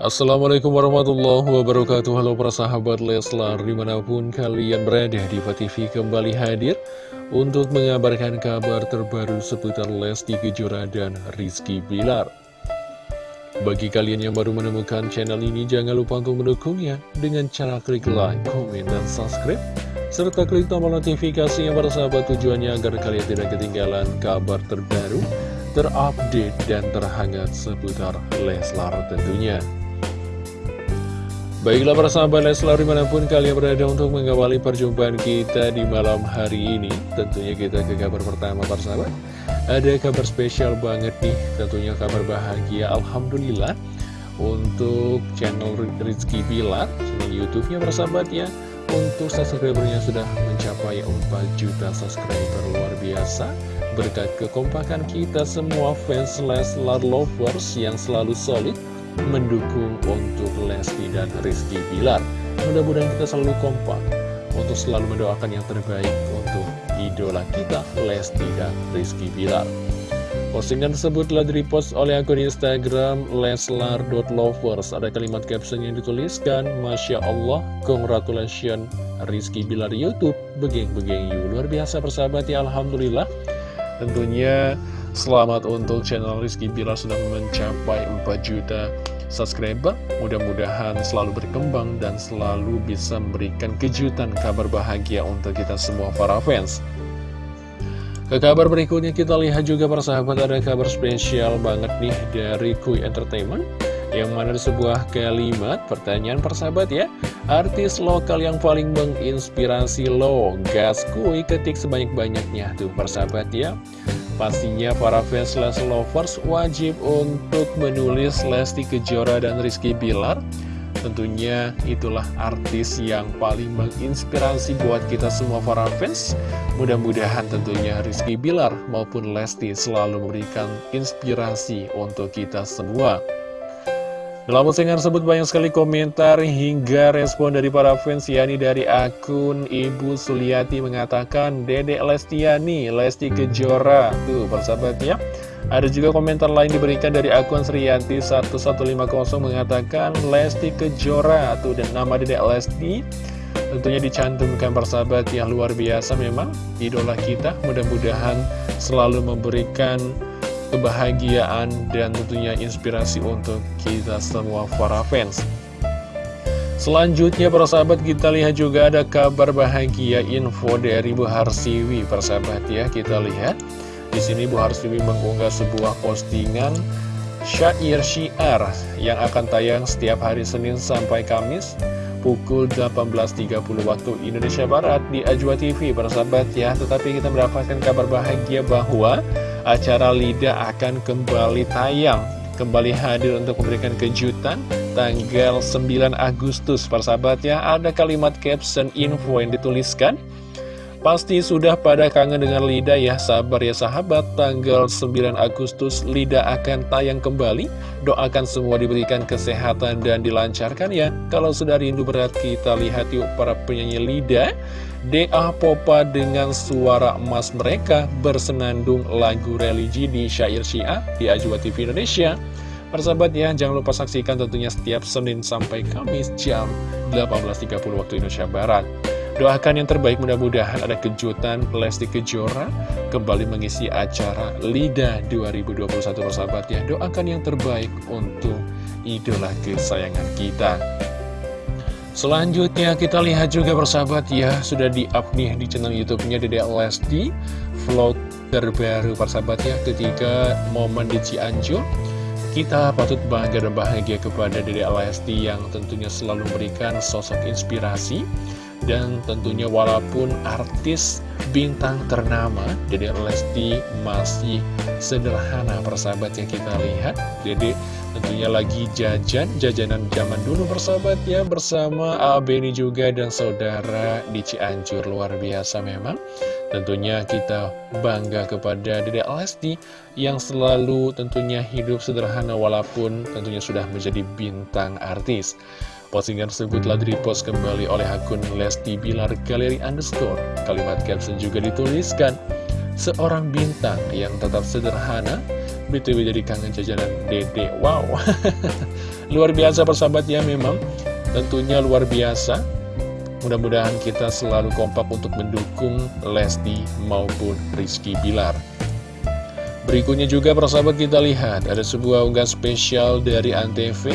Assalamualaikum warahmatullahi wabarakatuh Halo para sahabat Leslar Di mana pun kalian berada di TV kembali hadir Untuk mengabarkan kabar terbaru seputar Lesti Kejora dan Rizky Bilar Bagi kalian yang baru menemukan channel ini Jangan lupa untuk mendukungnya Dengan cara klik like, komen, dan subscribe Serta klik tombol notifikasi yang para sahabat tujuannya Agar kalian tidak ketinggalan kabar terbaru terupdate dan terhangat seputar Leslar tentunya. Baiklah para sahabat Leslar di mana pun kalian berada untuk mengawali perjumpaan kita di malam hari ini Tentunya kita ke kabar pertama para sahabat. Ada kabar spesial banget nih tentunya kabar bahagia Alhamdulillah. Untuk channel Rizky Pilar channel Youtube-nya para sahabat ya Untuk subscribernya sudah mencapai 4 juta subscriber luar biasa. Berkat kekompakan kita semua fans Leslar Lovers yang selalu solid mendukung untuk Lesti dan Rizky Bilar. Mudah-mudahan kita selalu kompak untuk selalu mendoakan yang terbaik untuk idola kita, Lesti dan Rizky Bilar. Postingan tersebut telah direpost oleh akun Instagram leslar.lovers. Ada kalimat caption yang dituliskan, Masya Allah, congratulations Rizky Bilar Youtube, begeng-begeng you. Luar biasa persahabat ya, Alhamdulillah. Tentunya Selamat untuk channel Rizky Bilar sudah mencapai 4 juta subscriber. Mudah-mudahan selalu berkembang dan selalu bisa memberikan kejutan kabar bahagia untuk kita semua para fans. Ke kabar berikutnya kita lihat juga para sahabat ada kabar spesial banget nih dari Kui Entertainment. Yang mana sebuah kalimat pertanyaan persahabat ya. Artis lokal yang paling menginspirasi lo Gas Kui ketik sebanyak-banyaknya. Tuh persahabat ya Pastinya para fans Lesti Lovers wajib untuk menulis Lesti Kejora dan Rizky Bilar. Tentunya itulah artis yang paling menginspirasi buat kita semua para fans. Mudah-mudahan tentunya Rizky Bilar maupun Lesti selalu memberikan inspirasi untuk kita semua dalam postingan tersebut banyak sekali komentar hingga respon dari para fans yakni dari akun Ibu Suliati mengatakan Dedek Lestiani, Lesti Kejora. Tuh persahabat ya. Ada juga komentar lain diberikan dari akun Sriyanti 1150 mengatakan Lesti Kejora. Tuh dan nama Dedek Lesti Tentunya dicantumkan persahabat yang luar biasa memang Idola kita. Mudah-mudahan selalu memberikan kebahagiaan dan tentunya inspirasi untuk kita semua para fans. Selanjutnya para sahabat kita lihat juga ada kabar bahagia info dari Bu Harsiwi. Para sahabat ya kita lihat. Di sini Bu Harsiwi mengunggah sebuah postingan syair syiar yang akan tayang setiap hari Senin sampai Kamis pukul 18.30 waktu Indonesia Barat di Ajwa TV para sahabat ya tetapi kita mendapatkan kabar bahagia bahwa acara LIDA akan kembali tayang. Kembali hadir untuk memberikan kejutan Tanggal 9 Agustus. Persahabat ya Ada kalimat caption info yang dituliskan. Pasti sudah pada kangen dengan Lida ya, sabar ya sahabat, tanggal 9 Agustus Lida akan tayang kembali, doakan semua diberikan kesehatan dan dilancarkan ya. Kalau sudah rindu berat kita lihat yuk para penyanyi Lida, DA Popa dengan suara emas mereka bersenandung lagu religi di Syair Syiah di Ajwa TV Indonesia. Persahabat ya, jangan lupa saksikan tentunya setiap Senin sampai Kamis jam 18.30 waktu Indonesia Barat. Doakan yang terbaik mudah-mudahan ada kejutan Lesti Kejora kembali mengisi acara LIDA 2021 persahabat ya. Doakan yang terbaik untuk idola kesayangan kita. Selanjutnya kita lihat juga persahabat ya Sudah di-up nih di channel youtube-nya Dede Lesti Vlog terbaru persahabat ya Ketika momen di Cianjur. Kita patut bangga dan bahagia kepada Dede Lesti Yang tentunya selalu memberikan sosok inspirasi. Dan tentunya walaupun artis bintang ternama Dede Lesti masih sederhana persahabat yang kita lihat. Dede tentunya lagi jajan, jajanan zaman dulu persahabat ya Bersama Abeni juga dan saudara di Cianjur. Luar biasa memang. Tentunya kita bangga kepada Dede Lesti yang selalu tentunya hidup sederhana walaupun tentunya sudah menjadi bintang artis. Postingan tersebut telah direpost kembali oleh akun Lesti Bilar Galeri Underscore. Kalimat caption juga dituliskan, Seorang bintang yang tetap sederhana, BTW jadi kangen jajanan dede Wow. Luar biasa persahabat ya memang. Tentunya luar biasa. Mudah-mudahan kita selalu kompak untuk mendukung Lesti maupun Rizky Bilar. Berikutnya juga persahabat kita lihat Ada sebuah unggah spesial dari Antv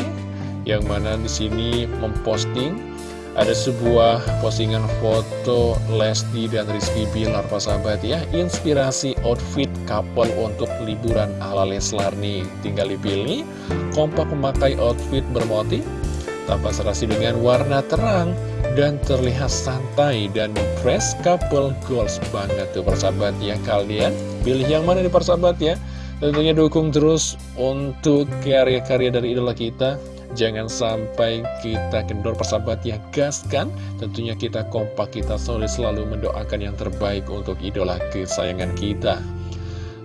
Yang mana di sini memposting ada sebuah postingan foto Lesti dan Rizky Bilar sahabat ya. Inspirasi outfit couple untuk liburan ala Leslar nih. Tinggal dipilih Kompak memakai outfit bermotif Tanpa serasi dengan warna terang Dan terlihat santai dan fresh couple goals banget tuh persahabat ya. Kalian pilih yang mana nih persahabat ya? Tentunya dukung terus untuk karya-karya dari idola kita Jangan sampai kita kendor persahabat ya gaskan Tentunya kita kompak, kita solid selalu mendoakan yang terbaik untuk idola kesayangan kita.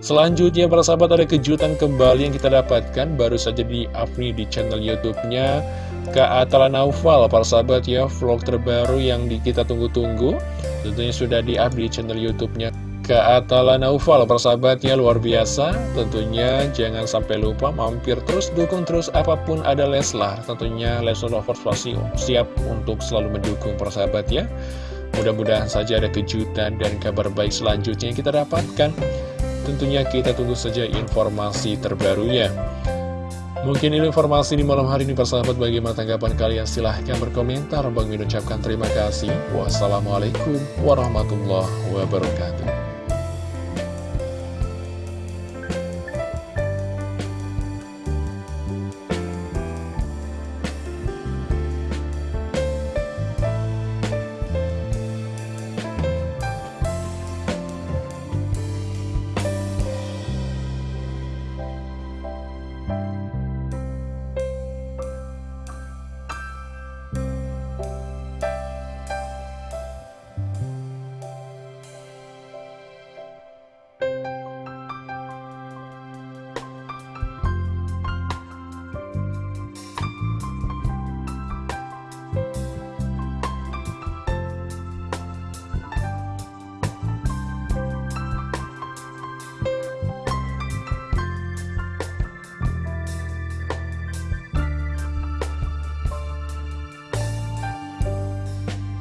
Selanjutnya para sahabat ada kejutan kembali yang kita dapatkan Baru saja di upload di channel youtube-nya Kak Atala Naufal. Para sahabat ya Vlog terbaru yang kita tunggu-tunggu Tentunya sudah di upload di channel youtube-nya Kak Atala Naufal persahabatnya luar biasa. Tentunya jangan sampai lupa mampir terus dukung terus apa pun ada Leslar. Tentunya Leslar Lovers pasti siap untuk selalu mendukung persahabat ya. Mudah-mudahan saja ada kejutan dan kabar baik selanjutnya yang kita dapatkan. Tentunya kita tunggu saja informasi terbarunya Mungkin ini informasi di malam hari ini persahabat. Bagaimana tanggapan kalian? Silahkan berkomentar. Bang Min ucapkan terima kasih. Wassalamualaikum warahmatullahi wabarakatuh